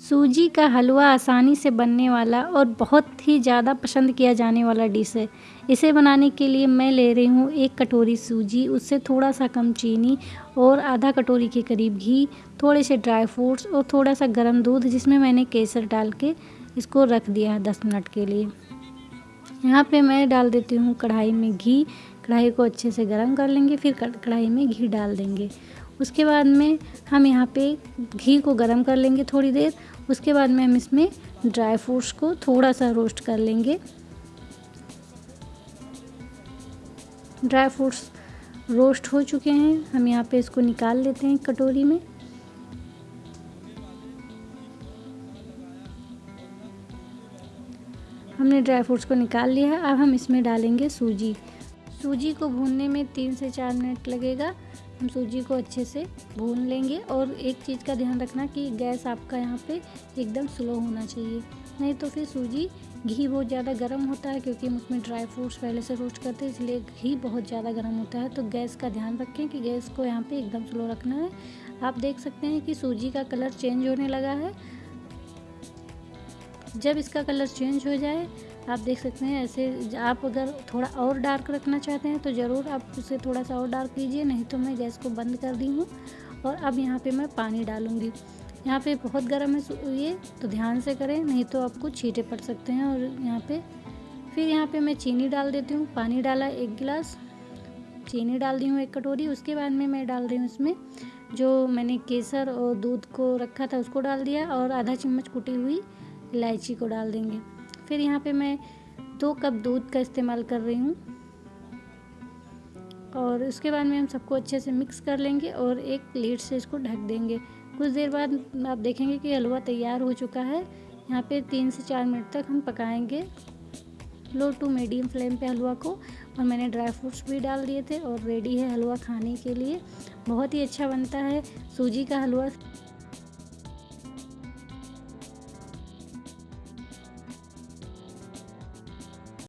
सूजी का हलवा आसानी से बनने वाला और बहुत ही ज़्यादा पसंद किया जाने वाला डिश है। इसे बनाने के लिए मैं ले रही हूँ एक कटोरी सूजी, उससे थोड़ा सा कम चीनी और आधा कटोरी के करीब घी, थोड़े से ड्राई फ्रूट्स और थोड़ा सा गर्म दूध, जिसमें मैंने केसर डाल के इसको रख दिया है दस मिनट के लिए। यहाँ पे मैं डाल देती हूँ कढ़ाई में घी, कढ़ाई को अच्छे से गर्म कर लेंगे, फिर कढ़ाई में घी डाल देंगे। उसके बाद में हम यहाँ पे घी को गर्म कर लेंगे थोड़ी देर। उसके बाद में हम इसमें ड्राई फ्रूट्स को थोड़ा सा रोस्ट कर लेंगे। ड्राई फ्रूट्स रोस्ट हो चुके हैं। हम यहाँ पे इसको निकाल लेते हैं कटोरी में। हमने ड्राई फ्रूट्स को निकाल लिया है। अब हम इसमें डालेंगे सूजी। सूजी को भूनने में तीन से चार मिनट लगेगा। हम सूजी को अच्छे से भून लेंगे और एक चीज़ का ध्यान रखना कि गैस आपका यहाँ पे एकदम स्लो होना चाहिए। नहीं तो फिर सूजी घी बहुत ज़्यादा गर्म होता है क्योंकि हम उसमें ड्राई फ्रूट्स पहले से रोस्ट करते हैं, इसलिए घी बहुत ज़्यादा गर्म होता है। तो गैस का ध्यान रखें कि गैस को यहाँ पे एकदम स्लो रखना है। आप देख सकते हैं कि सूजी का कलर चेंज होने लगा है। जब इसका कलर चेंज हो जाए आप देख सकते हैं, ऐसे आप अगर थोड़ा और डार्क रखना चाहते हैं तो ज़रूर आप उसे थोड़ा सा और डार्क कीजिए, नहीं तो मैं गैस को बंद कर दी हूँ और अब यहाँ पे मैं पानी डालूँगी। यहाँ पे बहुत गर्म है ये तो ध्यान से करें, नहीं तो आपको छीटे पड़ सकते हैं और यहाँ पे फिर यहाँ पे मैं चीनी डाल देती हूँ। पानी डाला एक गिलास, चीनी डाल दी हूँ एक कटोरी, उसके बाद में मैं डाल रही हूँ इसमें जो मैंने केसर और दूध को रखा था, उसको डाल दिया और आधा चम्मच कुटी हुई इलायची को डाल देंगे। फिर यहाँ पे मैं दो कप दूध का इस्तेमाल कर रही हूँ। और उसके बाद में हम सबको अच्छे से मिक्स कर लेंगे और एक प्लेट से इसको ढक देंगे। कुछ देर बाद आप देखेंगे कि हलवा तैयार हो चुका है। यहाँ पे तीन से चार मिनट तक हम पकाएँगे। लो टू मीडियम फ्लेम पे हलवा को। और मैंने ड्राई फ्रूट्स भी डाल दिए थे और रेडी है हलवा खाने के लिए। बहुत ही अच्छा बनता है। सूजी का हलवा।